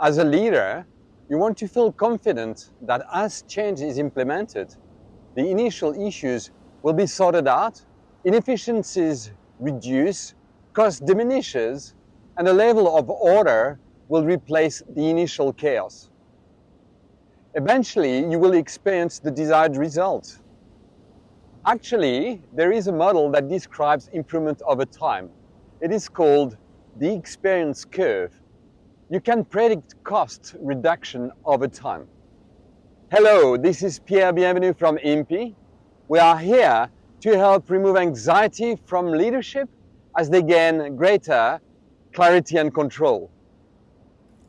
As a leader, you want to feel confident that as change is implemented, the initial issues will be sorted out, inefficiencies reduce, cost diminishes, and a level of order will replace the initial chaos. Eventually, you will experience the desired result. Actually, there is a model that describes improvement over time. It is called the experience curve. You can predict cost reduction over time. Hello, this is Pierre Bienvenu from IMPI. We are here to help remove anxiety from leadership as they gain greater clarity and control.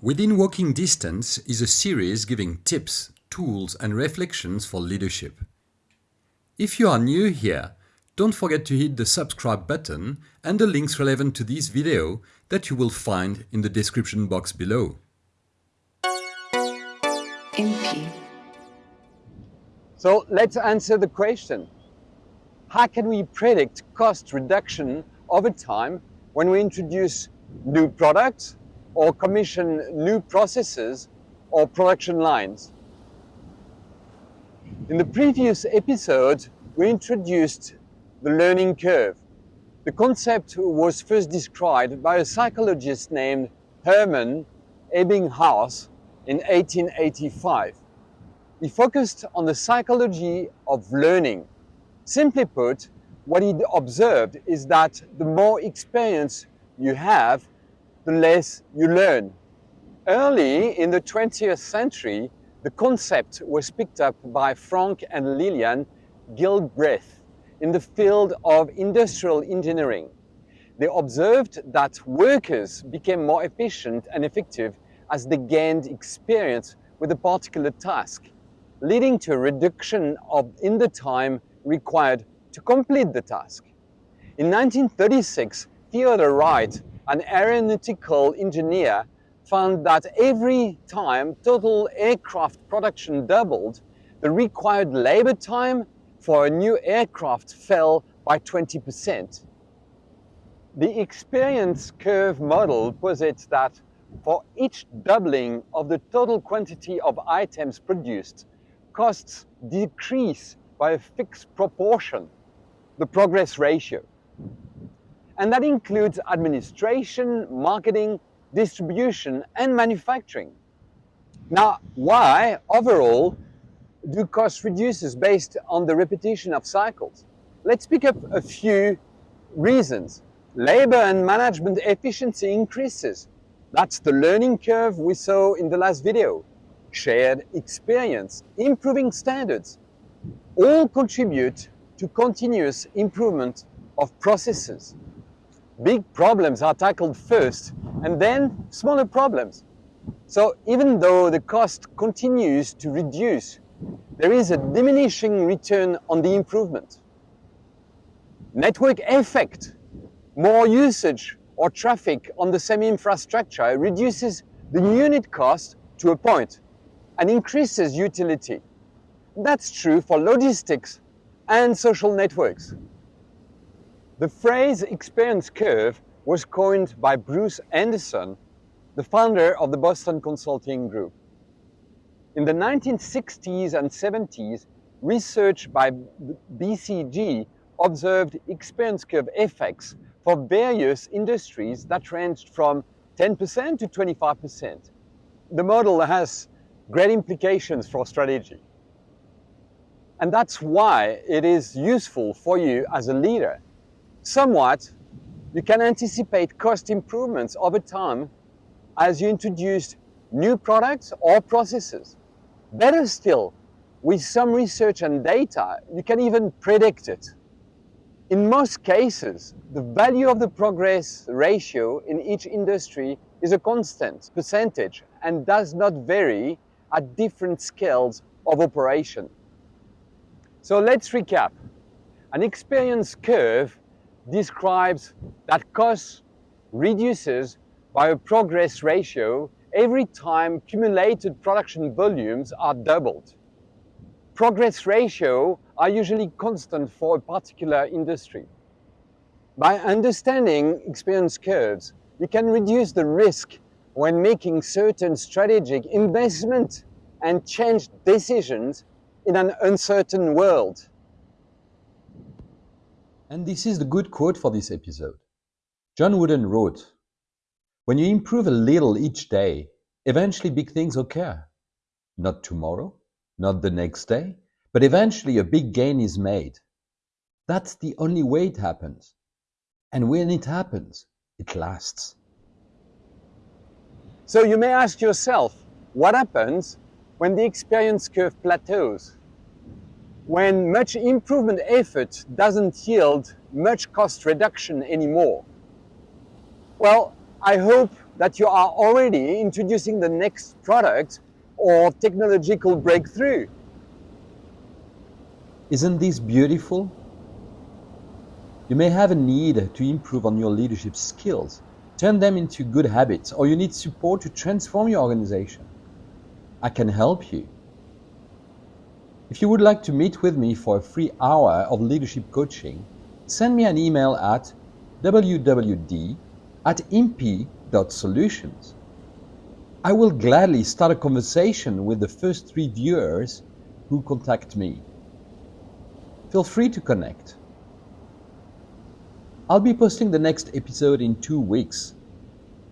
Within Walking Distance is a series giving tips, tools and reflections for leadership. If you are new here, don't forget to hit the subscribe button and the links relevant to this video that you will find in the description box below. IMPI. So let's answer the question. How can we predict cost reduction over time when we introduce new products or commission new processes or production lines? In the previous episode, we introduced the learning curve. The concept was first described by a psychologist named Hermann Ebbinghaus in 1885. He focused on the psychology of learning. Simply put, what he observed is that the more experience you have, the less you learn. Early in the 20th century, the concept was picked up by Frank and Lillian Gilbreth in the field of industrial engineering. They observed that workers became more efficient and effective as they gained experience with a particular task, leading to a reduction of in the time required to complete the task. In 1936, Theodore Wright, an aeronautical engineer, found that every time total aircraft production doubled, the required labor time for a new aircraft fell by 20%. The experience curve model posits that for each doubling of the total quantity of items produced, costs decrease by a fixed proportion, the progress ratio. And that includes administration, marketing, distribution, and manufacturing. Now, why overall do cost reduces based on the repetition of cycles? Let's pick up a few reasons. Labor and management efficiency increases. That's the learning curve we saw in the last video. Shared experience, improving standards, all contribute to continuous improvement of processes. Big problems are tackled first and then smaller problems. So even though the cost continues to reduce, there is a diminishing return on the improvement. Network effect, more usage or traffic on the same infrastructure reduces the unit cost to a point and increases utility. That's true for logistics and social networks. The phrase experience curve was coined by Bruce Henderson, the founder of the Boston Consulting Group. In the 1960s and 70s, research by BCG observed experience curve effects for various industries that ranged from 10% to 25%. The model has great implications for strategy. And that's why it is useful for you as a leader Somewhat, you can anticipate cost improvements over time as you introduce new products or processes. Better still, with some research and data, you can even predict it. In most cases, the value of the progress ratio in each industry is a constant percentage and does not vary at different scales of operation. So let's recap. An experience curve describes that cost reduces by a progress ratio every time cumulated production volumes are doubled. Progress ratio are usually constant for a particular industry. By understanding experience curves, you can reduce the risk when making certain strategic investment and change decisions in an uncertain world. And this is the good quote for this episode. John Wooden wrote, When you improve a little each day, eventually big things occur. Not tomorrow, not the next day, but eventually a big gain is made. That's the only way it happens. And when it happens, it lasts. So you may ask yourself, what happens when the experience curve plateaus? When much improvement effort doesn't yield much cost reduction anymore? Well, I hope that you are already introducing the next product or technological breakthrough. Isn't this beautiful? You may have a need to improve on your leadership skills, turn them into good habits, or you need support to transform your organization. I can help you. If you would like to meet with me for a free hour of leadership coaching, send me an email at wwd at imp.solutions. I will gladly start a conversation with the first three viewers who contact me. Feel free to connect. I'll be posting the next episode in two weeks.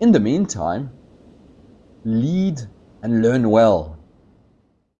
In the meantime, lead and learn well.